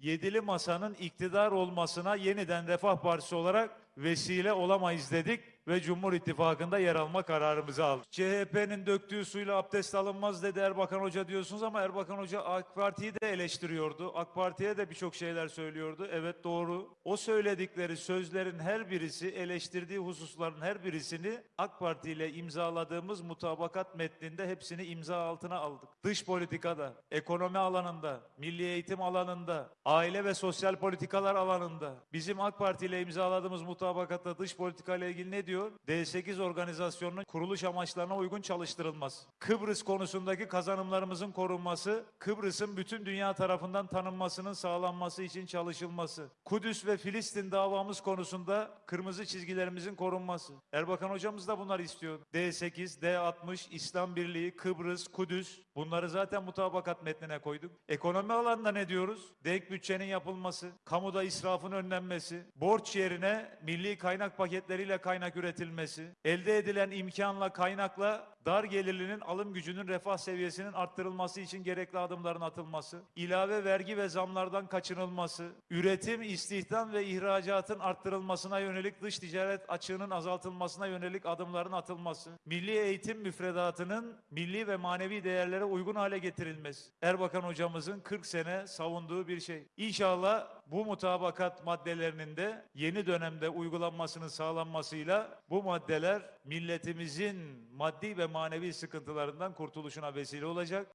yedili masanın iktidar olmasına yeniden Refah Partisi olarak vesile olamayız dedik ve Cumhur İttifakı'nda yer alma kararımızı aldık. CHP'nin döktüğü suyla abdest alınmaz dedi Erbakan Hoca diyorsunuz ama Erbakan Hoca AK Parti'yi de eleştiriyordu. AK Parti'ye de birçok şeyler söylüyordu. Evet doğru. O söyledikleri sözlerin her birisi, eleştirdiği hususların her birisini AK Parti ile imzaladığımız mutabakat metninde hepsini imza altına aldık. Dış politikada, ekonomi alanında, milli eğitim alanında, aile ve sosyal politikalar alanında bizim AK Parti ile imzaladığımız mutabakatta dış politika ile ilgili ne diyor? D8 organizasyonunun kuruluş amaçlarına uygun çalıştırılması. Kıbrıs konusundaki kazanımlarımızın korunması, Kıbrıs'ın bütün dünya tarafından tanınmasının sağlanması için çalışılması. Kudüs ve Filistin davamız konusunda kırmızı çizgilerimizin korunması. Erbakan hocamız da bunları istiyor. D8, D60, İslam Birliği, Kıbrıs, Kudüs bunları zaten mutabakat metnine koyduk. Ekonomi alanında ne diyoruz? Denk bütçenin yapılması, kamuda israfın önlenmesi, borç yerine milli kaynak paketleriyle kaynak üretilmesi, elde edilen imkanla kaynakla dar gelirlinin alım gücünün refah seviyesinin arttırılması için gerekli adımların atılması, ilave vergi ve zamlardan kaçınılması, üretim, istihdam ve ihracatın arttırılmasına yönelik dış ticaret açığının azaltılmasına yönelik adımların atılması, milli eğitim müfredatının milli ve manevi değerlere uygun hale getirilmesi. Erbakan hocamızın 40 sene savunduğu bir şey. İnşallah bu mutabakat maddelerinin de yeni dönemde uygulanmasının sağlanmasıyla bu maddeler milletimizin maddi ve manevi sıkıntılarından kurtuluşuna vesile olacak.